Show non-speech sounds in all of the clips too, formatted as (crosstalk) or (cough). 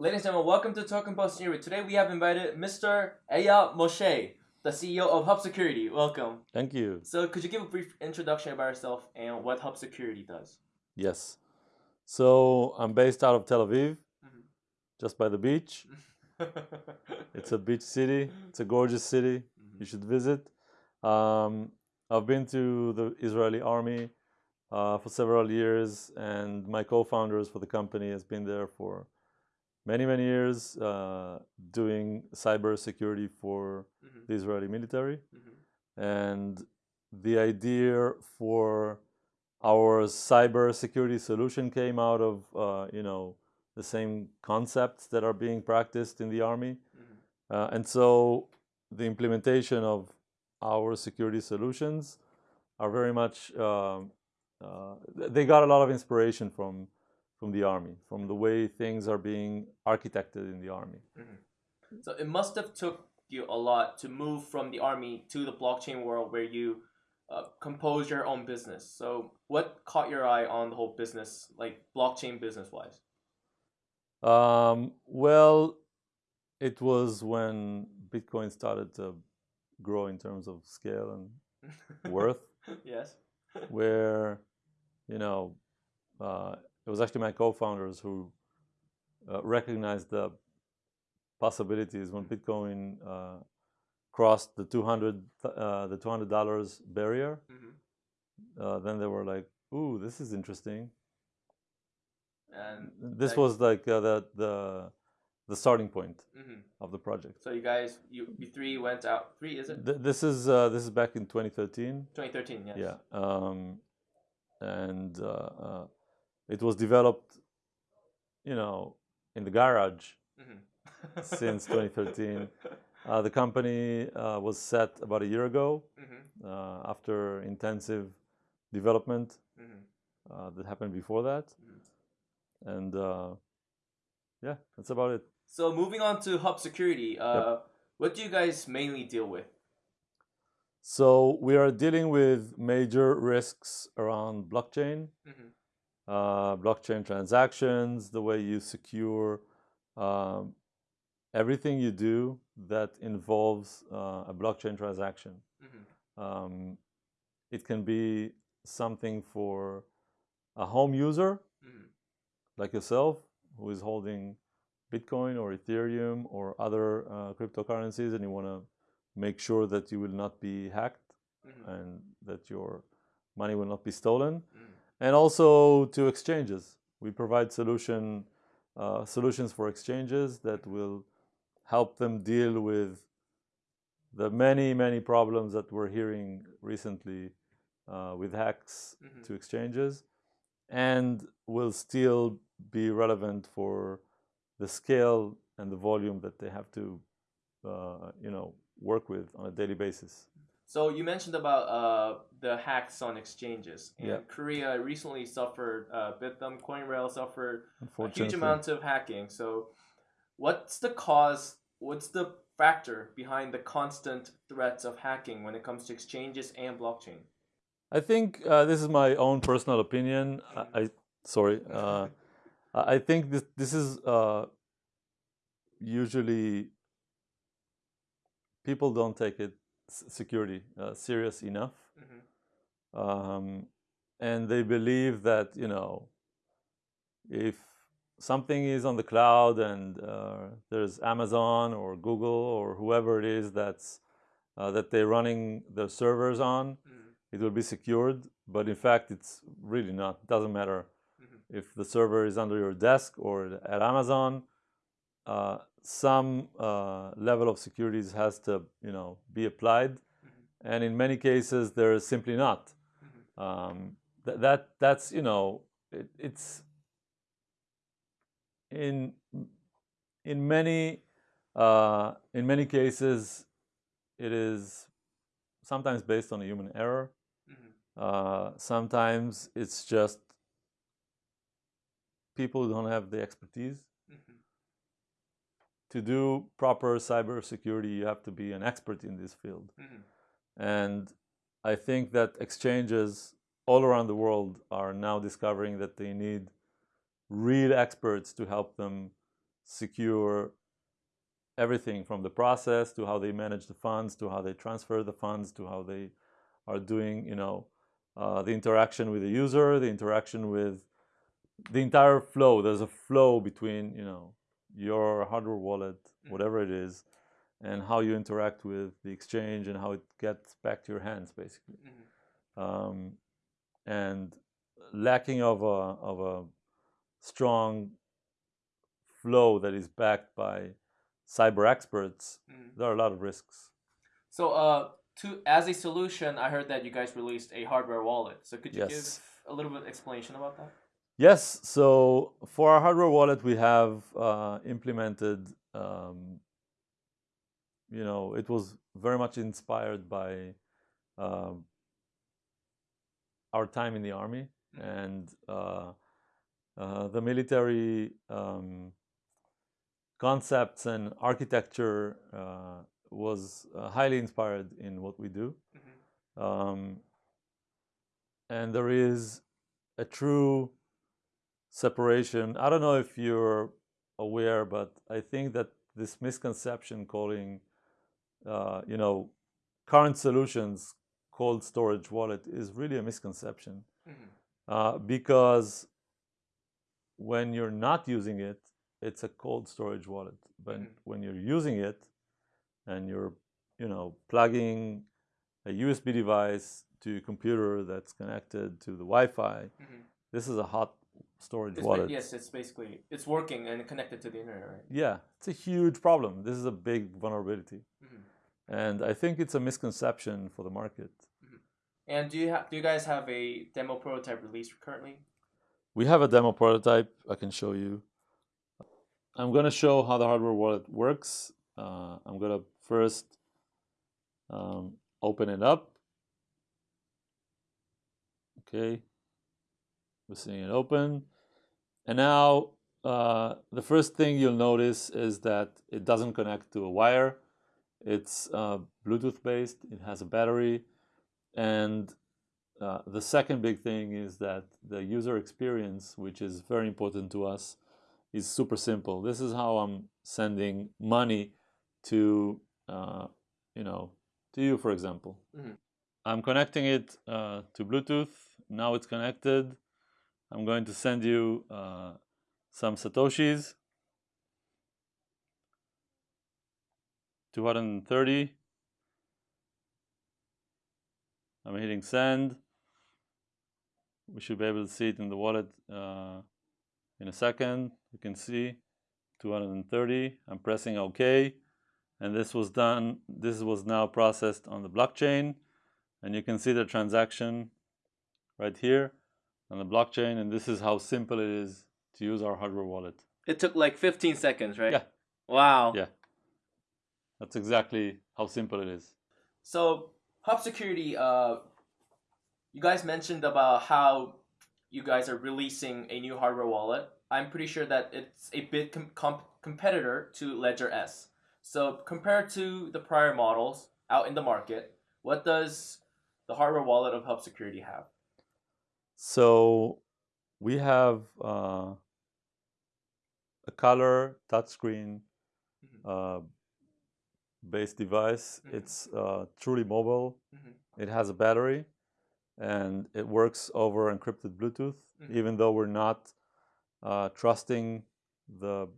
Ladies and gentlemen, welcome to Token Post News. Today we have invited Mr. Eyal Moshe, the CEO of Hub Security. Welcome. Thank you. So, could you give a brief introduction about yourself and what Hub Security does? Yes. So I'm based out of Tel Aviv, Mhm. just by the beach. (laughs) It's a beach city. It's a gorgeous city. Mhm. You should visit. Um, I've been to the Israeli army uh, for several years, and my co-founders for the company has been there for many, many years, uh, doing cyber security for Mhm. the Israeli military. Mhm. and the idea for our cyber security solution came out of uh, you know the same concepts that are being practiced in the army Mhm. uh, and so the implementation of our security solutions are very much um, uh, they got a lot of inspiration from from the army from the way things are being architected in the army So it must have took you a lot to move from the army to the blockchain world where you uh, compose your own business. So what caught your eye on the whole business, like blockchain business wise? Um, well, it was when Bitcoin started to grow in terms of scale and (laughs) worth, yes. (laughs) where, you know, uh, it was actually my co-founders who uh, recognized the possibilities when Bitcoin uh, crossed the 200 uh, the 200 dollars barrier. Mhm. Uh, then they were like, "Ooh, this is interesting." And This Like- was like uh, the the the starting point mhm. of the project. so you guys, you, you three went out. Three is it? Th- this is uh, this is back in 2013. 2013. Yes. Yeah, um, and uh, uh, it was developed, you know, in the garage Mhm. since (laughs) 2013. Uh, the company uh, was set about a year ago Mhm. uh, after intensive development Mhm. uh, that happened before that, Mhm. and uh, yeah, that's about it. So moving on to Hub Security, uh, what do you guys mainly deal with? So we are dealing with major risks around blockchain. Mhm. Uh, blockchain transactions, the way you secure um, everything you do that involves uh, a blockchain transaction. Mhm. Um, it can be something for a home user Mhm. like yourself who is holding Bitcoin or Ethereum or other uh, cryptocurrencies and you want to make sure that you will not be hacked Mhm. and that your money will not be stolen Mhm. And also to exchanges. We provide solution uh, solutions for exchanges that will help them deal with the many many problems that we're hearing recently uh, with hacks Mhm. to exchanges, and will still be relevant for the scale and the volume that they have to uh, you know work with on a daily basis. So you mentioned about uh, the hacks on exchanges, and Yeah. Korea recently suffered. Uh, Bithumb, CoinRail suffered a huge amount of hacking. So, what's the cause? What's the factor behind the constant threats of hacking when it comes to exchanges and blockchain? I think uh, this is my own personal opinion. I, I sorry. Uh, I I think this this is uh, usually people don't take it security uh, serious enough, Mhm. um, and they believe that you know if something is on the cloud and uh, there's Amazon or Google or whoever it is that's uh, that they're running their servers on, Mhm. it will be secured. But in fact, it's really not. It doesn't matter Mhm. if the server is under your desk or at Amazon. Uh, some uh, level of securities has to, you know, be applied, Mhm. and in many cases there is simply not. Mhm. Um, th- that that's you know, it, it's in in many uh, in many cases it is sometimes based on a human error. Mhm. Uh, sometimes it's just people don't have the expertise. To do proper cybersecurity. You have to be an expert in this field, Mhm. and I think that exchanges all around the world are now discovering that they need real experts to help them secure everything from the process to how they manage the funds to how they transfer the funds to how they are doing, you know, uh, the interaction with the user, the interaction with the entire flow. There's a flow between, you know, your hardware wallet, Mhm. whatever it is, and how you interact with the exchange and how it gets back to your hands, basically. Mhm. Um, and lacking of a of a strong flow that is backed by cyber experts, Mhm. there are a lot of risks. So, uh, to as a solution, I heard that you guys released a hardware wallet. So, could you Yes. give a little bit explanation about that? Yes, so for our hardware wallet, we have uh, implemented, um, you know, it was very much inspired by um our time in the army Mhm. and uh, uh, the military um, concepts and architecture uh, was uh, highly inspired in what we do. Mhm. Um, and there is a true separation. I don't know if you're aware, but I think that this misconception calling, uh, you know, current solutions cold storage wallet is really a misconception Mhm. uh, because when you're not using it, it's a cold storage wallet. But Mhm. when you're using it and you're, you know, plugging a USB device to a computer that's connected to the Wi-Fi, Mhm. this is a hot storage It's ba- wallet. yes, it's basically it's working and connected to the internet, right? Yeah, it's a huge problem. This is a big vulnerability, Mhm. and I think it's a misconception for the market. And do you have do you guys have a demo prototype released currently? We have a demo prototype I can show you. I'm going to show how the hardware wallet works. Uh, I'm going to first um, open it up. Okay, we're seeing it open. And now uh, the first thing you'll notice is that it doesn't connect to a wire. It's uh, Bluetooth based, it has a battery. And uh, the second big thing is that the user experience, which is very important to us, is super simple. This is how I'm sending money to, uh, you know, to you, for example. Mhm. I'm connecting it uh, to Bluetooth. Now it's connected. I'm going to send you uh, some satoshis. 230. I'm hitting send. We should be able to see it in the wallet uh, in a second. You can see 230. I'm pressing OK. And this was done, this was now processed on the blockchain. And you can see the transaction right here on the blockchain. And this is how simple it is to use our hardware wallet. It took like 15 seconds, right? Yeah. Wow. Yeah. That's exactly how simple it is. So Hub Security, uh, you guys mentioned about how you guys are releasing a new hardware wallet. I'm pretty sure that it's a bit com- comp- competitor to Ledger S. So compared to the prior models out in the market, what does the hardware wallet of Hub Security have? So we have uh, a color touchscreen uh, based device. Mhm. It's uh, truly mobile. Mhm. It has a battery and it works over encrypted Bluetooth, Mhm. even though we're not uh, trusting the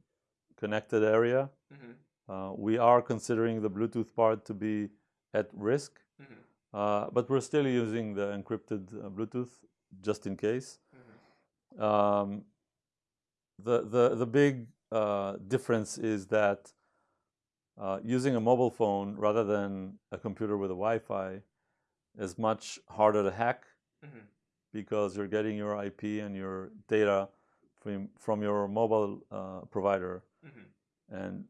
connected area. Mhm. Uh, we are considering the Bluetooth part to be at risk, Mhm. uh, but we're still using the encrypted uh, Bluetooth just in case. Mhm. Um, the, the, the big uh, difference is that uh, using a mobile phone rather than a computer with a Wi-Fi is much harder to hack Mhm. because you're getting your IP and your data from, from your mobile uh, provider, Mhm. and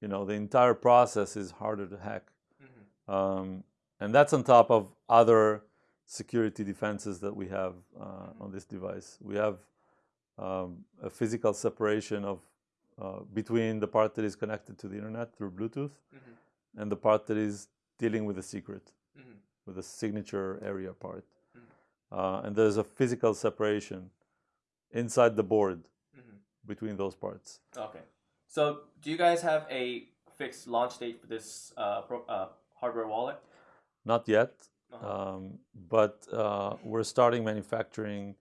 you know the entire process is harder to hack. Mhm. Um, and that's on top of other security defenses that we have uh, on this device. We have um, a physical separation of uh, between the part that is connected to the internet through Bluetooth Mhm. and the part that is dealing with the secret, Mhm. with the signature area part. Mhm. Uh, and there's a physical separation inside the board Mhm. between those parts. Okay. So, do you guys have a fixed launch date for this uh, pro, uh, hardware wallet? Not yet. Um, but uh, we're starting manufacturing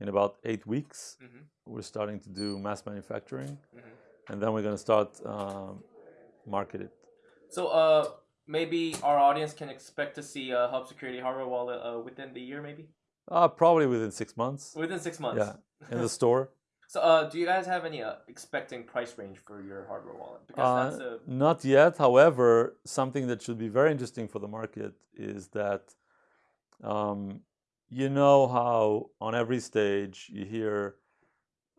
in about eight weeks. Mhm. We're starting to do mass manufacturing, Mhm. and then we're going to start um, market it. So, uh, maybe our audience can expect to see a Hub Security hardware wallet uh, within the year, maybe Uh, probably within six months. within six months. Yeah, in the store. So, uh, do you guys have any uh, expecting price range for your hardware wallet? Because Uh, that's a Not yet. However, something that should be very interesting for the market is that um, you know how on every stage you hear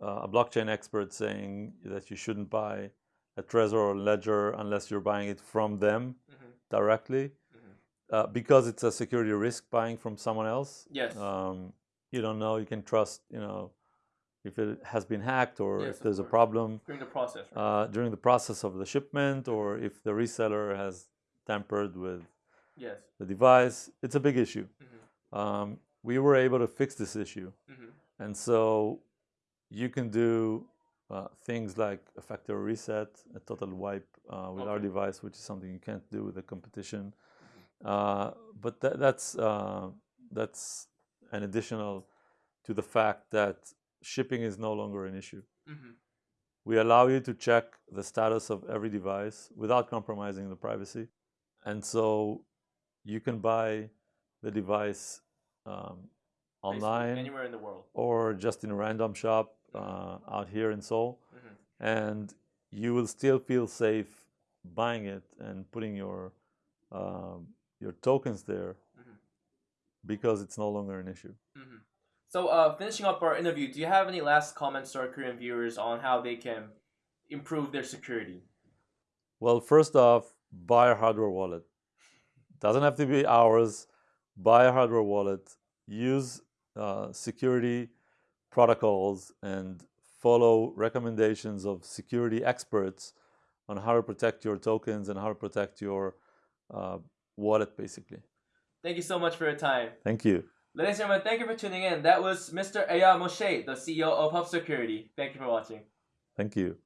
uh, a blockchain expert saying that you shouldn't buy a Trezor or Ledger unless you're buying it from them Mhm. directly Mhm. uh, because it's a security risk buying from someone else. yes, Um, you don't know. You can trust. You know if it has been hacked or Yes, if there's a problem during the process. Right? uh, during the process of the shipment or if the reseller has tampered with yes. the device. It's a big issue. Mhm. Um, we were able to fix this issue. Mhm. And so you can do uh, things like a factory reset, a total wipe uh, with our device, which is something you can't do with the competition. Uh, but tha- that's, uh, that's an additional to the fact that shipping is no longer an issue. Mhm. We allow you to check the status of every device without compromising the privacy. And so you can buy the device um, online anywhere in the world. or just in a random shop uh, out here in Seoul. Mhm. And you will still feel safe buying it and putting your, um, your tokens there Mhm. because it's no longer an issue. So, uh, finishing up our interview, do you have any last comments to our Korean viewers on how they can improve their security? Well, first off, buy a hardware wallet. Doesn't have to be ours. Buy a hardware wallet. Use uh, security protocols and follow recommendations of security experts on how to protect your tokens and how to protect your uh, wallet, basically. Thank you so much for your time. Thank you. Ladies and gentlemen, thank you for tuning in. That was Mr. Eyal Moshe, the CEO of Hub Security. Thank you for watching. Thank you.